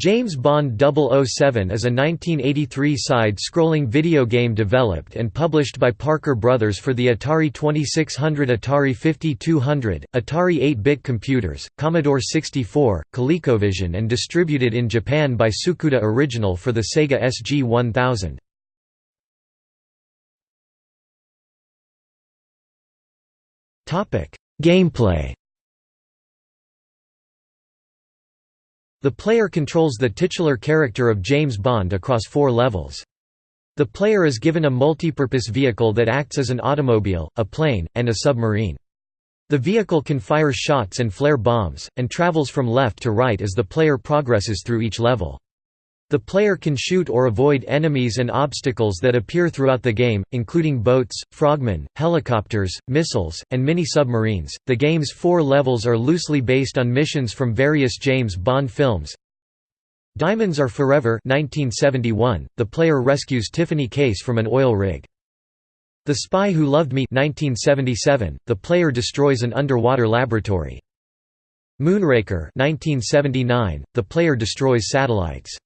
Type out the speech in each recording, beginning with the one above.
James Bond 007 is a 1983 side-scrolling video game developed and published by Parker Brothers for the Atari 2600 Atari 5200, Atari 8-bit computers, Commodore 64, ColecoVision and distributed in Japan by Tsukuda Original for the Sega SG-1000. Gameplay The player controls the titular character of James Bond across four levels. The player is given a multipurpose vehicle that acts as an automobile, a plane, and a submarine. The vehicle can fire shots and flare bombs, and travels from left to right as the player progresses through each level. The player can shoot or avoid enemies and obstacles that appear throughout the game, including boats, frogmen, helicopters, missiles, and mini-submarines. The game's four levels are loosely based on missions from various James Bond films. Diamonds Are Forever 1971, the player rescues Tiffany Case from an oil rig. The Spy Who Loved Me 1977, the player destroys an underwater laboratory. Moonraker 1979, the player destroys satellites.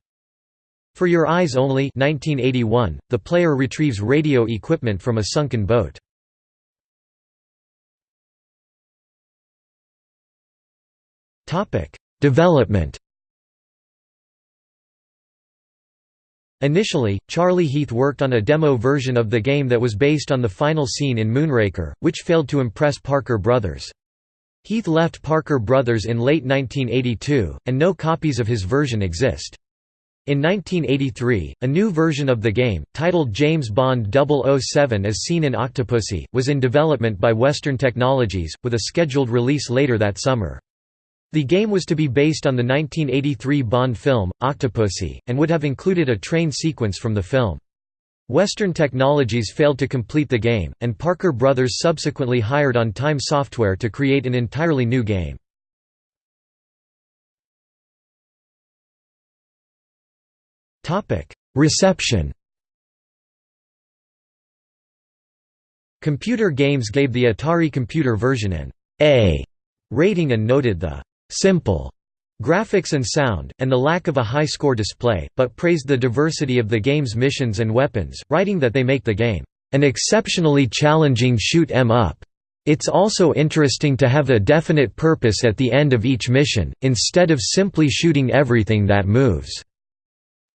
For Your Eyes Only 1981, the player retrieves radio equipment from a sunken boat. Development Initially, Charlie Heath worked on a demo version of the game that was based on the final scene in Moonraker, which failed to impress Parker Brothers. Heath left Parker Brothers in late 1982, and no copies of his version exist. In 1983, a new version of the game, titled James Bond 007 as seen in Octopussy, was in development by Western Technologies, with a scheduled release later that summer. The game was to be based on the 1983 Bond film, Octopussy, and would have included a train sequence from the film. Western Technologies failed to complete the game, and Parker Brothers subsequently hired On Time Software to create an entirely new game. Reception Computer Games gave the Atari computer version an A rating and noted the simple graphics and sound, and the lack of a high-score display, but praised the diversity of the game's missions and weapons, writing that they make the game an exceptionally challenging shoot 'em up. It's also interesting to have a definite purpose at the end of each mission, instead of simply shooting everything that moves.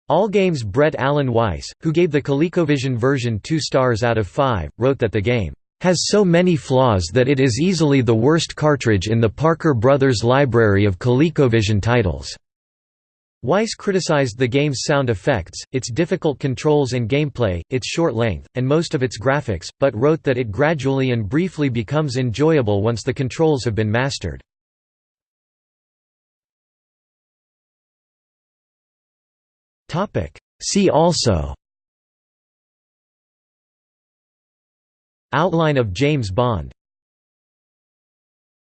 Allgame's Brett Allen Weiss, who gave the ColecoVision version 2 stars out of 5, wrote that the game has so many flaws that it is easily the worst cartridge in the Parker Brothers library of ColecoVision titles. Weiss criticized the game's sound effects, its difficult controls and gameplay, its short length, and most of its graphics, but wrote that it gradually and briefly becomes enjoyable once the controls have been mastered. See also. Outline of James Bond